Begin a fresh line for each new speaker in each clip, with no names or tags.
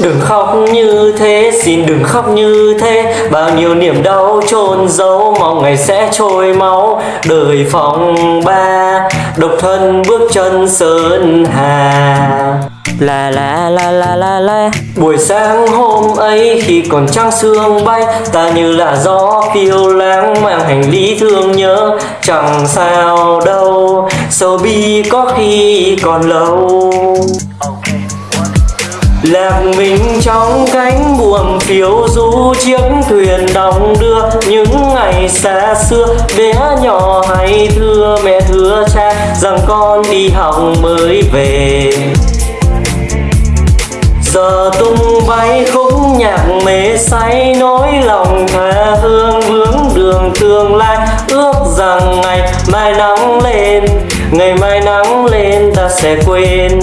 Đừng khóc như thế, xin đừng khóc như thế. Bao nhiêu niềm đau chôn giấu Mong ngày sẽ trôi máu. Đời phòng ba Độc thân bước chân sơn hà. La la la la la la. Buổi sáng hôm ấy khi còn trăng sương bay Ta như là gió phiêu lãng mang hành lý thương nhớ. Chẳng sao đâu Sầu bi có khi còn lâu. Lạc mình trong cánh buồm phiêu du chiếc thuyền đong đưa. Những ngày xa xưa, bé nhỏ hay thưa, mẹ thưa cha, rằng con đi học mới về. Giờ tung bay khúc nhạc mê say, nỗi lòng tha hương vướng đường tương lai. Ước rằng ngày mai nắng lên, ngày mai nắng lên ta sẽ quên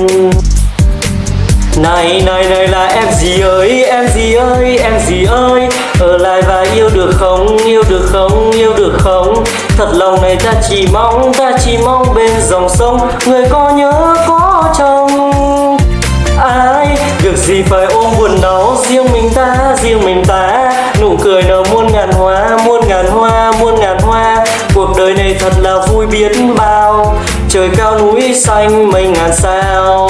này này này là em gì ơi, em gì ơi, em gì ơi? Ở lại và yêu được không, yêu được không, yêu được không? Thật lòng này ta chỉ mong, ta chỉ mong bên dòng sông, người có nhớ, có chồng ai, việc gì phải ôm buồn đau riêng mình ta, riêng mình ta? Nụ cười nở muôn ngàn hoa, muôn ngàn hoa, muôn ngàn hoa. Cuộc đời này thật là vui biết bao. Trời cao núi xanh mây ngàn sao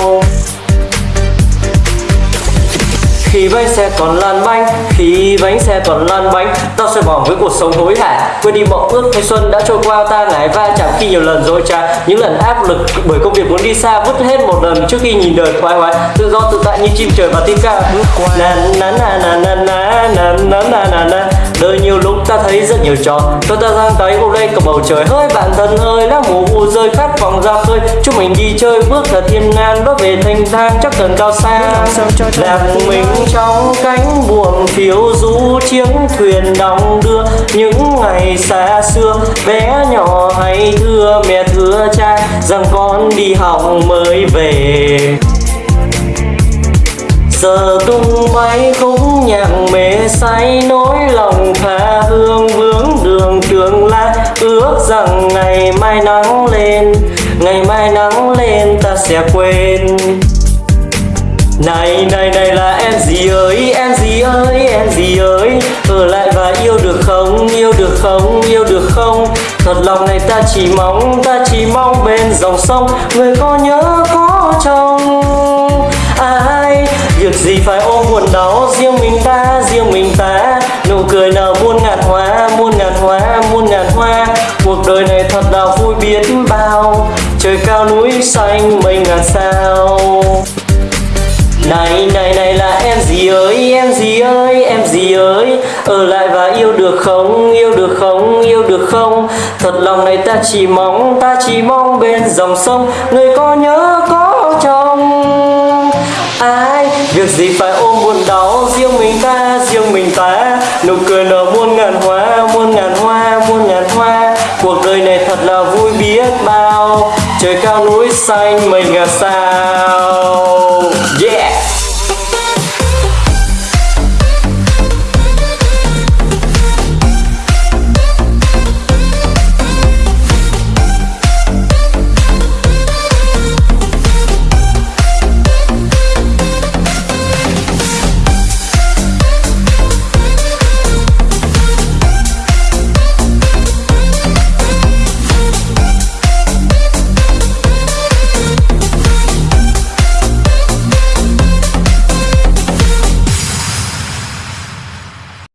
khi bánh xe còn lăn bánh khi bánh xe còn lăn bánh tao sẽ bỏ với cuộc sống hối hả. Quên đi mộng ước thanh xuân đã trôi qua ta ngại va chạm khi nhiều lần rồi cha những lần áp lực bởi công việc muốn đi xa vứt hết một lần trước khi nhìn đời thoải mái tự do tự tại như chim trời và tim ca bước qua. Na na na na na na na na na na na. Đời nhiều lúc ta thấy rất nhiều trò. Cho ta giang tay ôm lên cầm bầu trời. Hơi bạn thân ơi lá mù u rơi khát vọng ra khơi. Chúng mình đi chơi bước thật thiên ngàn bước về thanh thang chắc cần cao xa. Lạc mình trong cánh buồm phiêu du chiếc thuyền đong đưa những ngày xa xưa. Bé nhỏ hay thưa mẹ thưa cha rằng con đi học mới về. Giờ tung bay khúc nhạc mê say nỗi lòng tha hương vướng đường tương lai ước rằng ngày mai nắng lên ngày mai nắng lên ta sẽ quên. Này này này là em gì ơi, em gì ơi, em gì ơi? Ở lại và yêu được không, yêu được không, yêu được không? Thật lòng này ta chỉ mong, ta chỉ mong bên dòng sông, người có nhớ, có chồng ai, việc gì phải ôm buồn đau, riêng mình ta, riêng mình ta? Nụ cười nở muôn ngàn hoa, muôn ngàn hoa, muôn ngàn hoa? Cuộc đời này trời cao núi xanh mây ngàn sao. Này này này là em gì ơi, em gì ơi, em gì ơi? Ở lại và yêu được không, yêu được không, yêu được không? Thật lòng này ta chỉ mong, ta chỉ mong bên dòng sông, người có nhớ, có chồng ai, việc gì phải ôm buồn đau, riêng mình ta, riêng mình ta? Nụ cười nở muôn ngàn hoa, muôn ngàn hoa, muôn ngàn hoa. Cuộc đời này cao núi xanh mình là sao? Yeah.